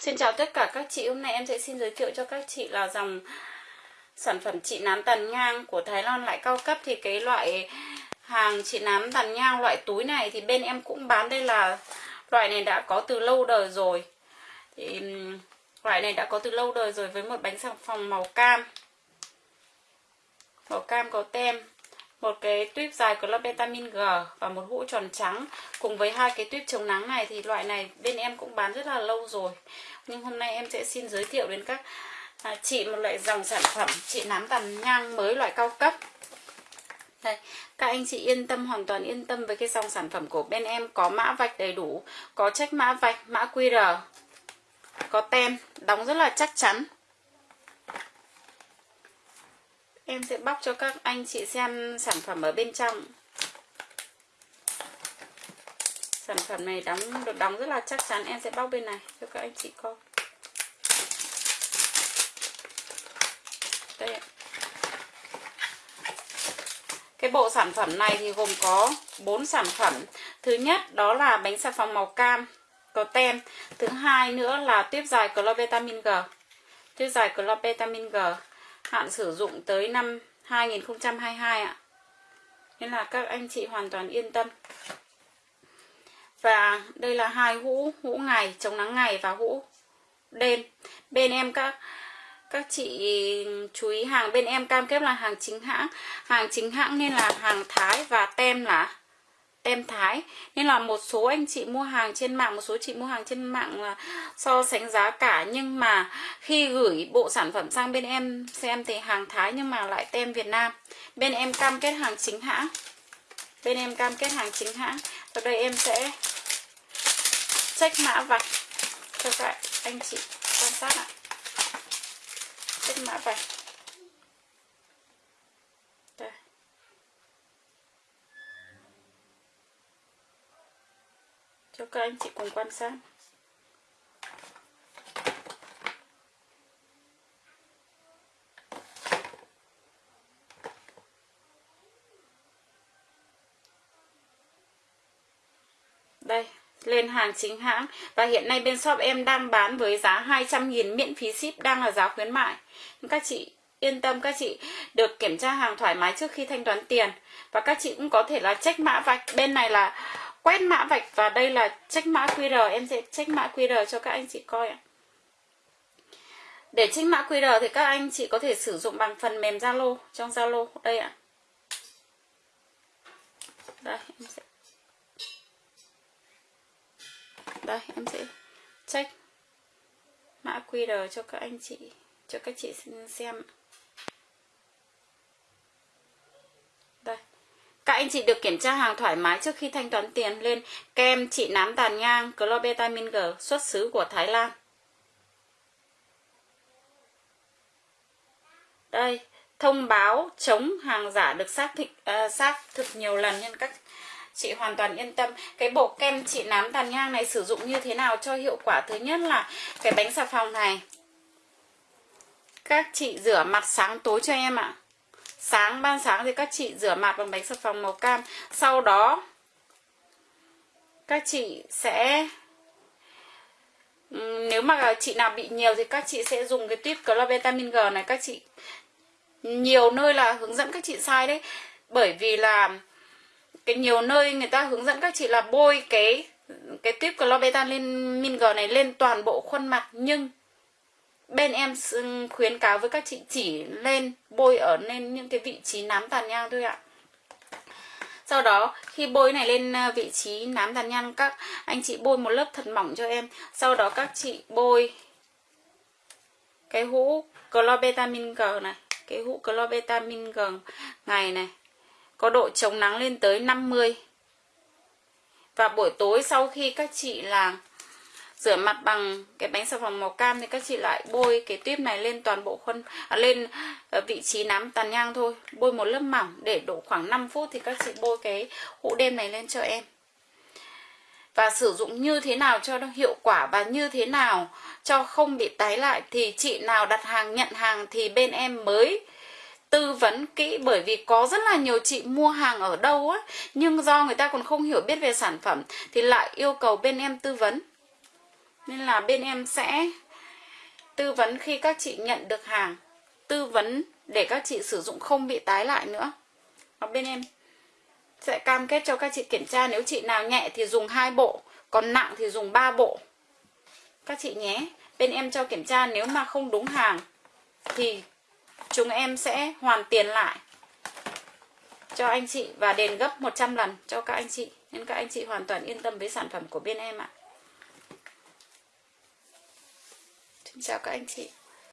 Xin chào tất cả các chị, hôm nay em sẽ xin giới thiệu cho các chị là dòng sản phẩm trị nám tàn nhang của Thái Lan lại cao cấp. Thì cái loại hàng trị nám tàn nhang loại túi này thì bên em cũng bán. Đây là loại này đã có từ lâu đời rồi. Thì loại này đã có từ lâu đời rồi với một bánh xà phòng màu cam. Màu cam có tem một cái tuyếp dài của lớp vitamin G và một hũ tròn trắng. Cùng với hai cái tuyếp chống nắng này thì loại này bên em cũng bán rất là lâu rồi. Nhưng hôm nay em sẽ xin giới thiệu đến các à, chị một loại dòng sản phẩm chị nám tàn nhang mới loại cao cấp. Đây, các anh chị yên tâm hoàn toàn yên tâm với cái dòng sản phẩm của bên em. Có mã vạch đầy đủ có check mã vạch mã QR có tem đóng rất là chắc chắn. Em sẽ bóc cho các anh chị xem sản phẩm ở bên trong. Sản phẩm này đóng, được đóng rất là chắc chắn. Em sẽ bóc bên này cho các anh chị coi. Đây Cái bộ sản phẩm này thì gồm có 4 sản phẩm. Thứ nhất, đó là bánh xà phòng màu cam, Có tem. Thứ hai nữa là tuyếp dài Clovitamin G. Tuyếp dài Clovitamin G hạn sử dụng tới năm 2022 ạ. Nên là các anh chị hoàn toàn yên tâm. Và đây là hai hũ, hũ ngày, chống nắng ngày và hũ đêm. Bên em các các chị chú ý hàng bên em cam kết là hàng chính hãng. Hàng chính hãng nên là hàng Thái và tem là tem Thái. Nên là một số anh chị mua hàng trên mạng, Một số chị mua hàng trên mạng là so sánh giá cả. Nhưng mà khi gửi bộ sản phẩm sang bên em, Xem thì hàng Thái nhưng mà lại tem Việt Nam. Bên em cam kết hàng chính hãng. Bên em cam kết hàng chính hãng. Ở đây em sẽ check mã vạch cho các anh chị quan sát ạ. Check mã vạch. Cho các anh chị cùng quan sát. Đây, lên hàng chính hãng. Và hiện nay bên shop em đang bán với giá 200.000 miễn phí ship đang là giá khuyến mại. Các chị yên tâm, các chị được kiểm tra hàng thoải mái trước khi thanh toán tiền. Và các chị cũng có thể là check mã vạch. Bên này là quét mã vạch và đây là check mã QR em sẽ check mã QR cho các anh chị coi ạ. Để check mã QR thì các anh chị có thể sử dụng bằng phần mềm Zalo, trong Zalo, đây ạ. Đây, em sẽ đây, em sẽ check mã QR cho các anh chị, cho các chị xem ạ. Anh chị được kiểm tra hàng thoải mái trước khi thanh toán tiền lên kem trị nám tàn nhang Clobetamin G xuất xứ của Thái Lan. Đây, thông báo chống hàng giả được xác thực, uh, ờ, xác thực nhiều lần nên các chị hoàn toàn yên tâm. Cái bộ kem trị nám tàn nhang này sử dụng như thế nào cho hiệu quả? Thứ nhất là cái bánh xà phòng này. Các chị rửa mặt sáng tối cho em ạ. Sáng, ban sáng thì các chị rửa mặt bằng bánh xà phòng màu cam. Sau đó, các chị sẽ nếu mà chị nào bị nhiều thì các chị sẽ dùng cái tuyếp vitamin G này. Các chị, nhiều nơi là hướng dẫn các chị sai đấy. Bởi vì là cái nhiều nơi người ta hướng dẫn các chị là bôi cái cái tuyếp Clovitamin G này lên toàn bộ khuôn mặt. Nhưng bên em khuyến cáo với các chị chỉ lên bôi ở lên những cái vị trí nám tàn nhang thôi ạ. Sau đó, khi bôi này lên ờ, vị trí nám tàn nhang, các anh chị bôi một lớp thật mỏng cho em. Sau đó các chị bôi cái hũ clobetamin G này, cái hũ clobetamin G ngày này, có độ chống nắng lên tới 50 và buổi tối sau khi các chị làm rửa mặt bằng cái bánh xà phòng màu cam thì các chị lại bôi cái tuyếp này lên toàn bộ khuôn à, lên ờ, vị trí nám tàn nhang thôi. Bôi một lớp mỏng để đổ khoảng 5 phút thì các chị bôi cái hũ đêm này lên cho em. Và sử dụng như thế nào cho nó hiệu quả và như thế nào cho không bị tái lại thì chị nào đặt hàng nhận hàng thì bên em mới tư vấn kỹ. Bởi vì có rất là nhiều chị mua hàng ở đâu á nhưng do người ta còn không hiểu biết về sản phẩm thì lại yêu cầu bên em tư vấn nên là bên em sẽ tư vấn khi các chị nhận được hàng, tư vấn để các chị sử dụng không bị tái lại nữa. Và bên em sẽ cam kết cho các chị kiểm tra, nếu chị nào nhẹ thì dùng hai bộ, còn nặng thì dùng 3 bộ. Các chị nhé. Bên em cho kiểm tra, nếu mà không đúng hàng thì chúng em sẽ hoàn tiền lại cho anh chị và đền gấp 100 lần cho các anh chị. Nên các anh chị hoàn toàn yên tâm với sản phẩm của bên em ạ. Xin chào các anh chị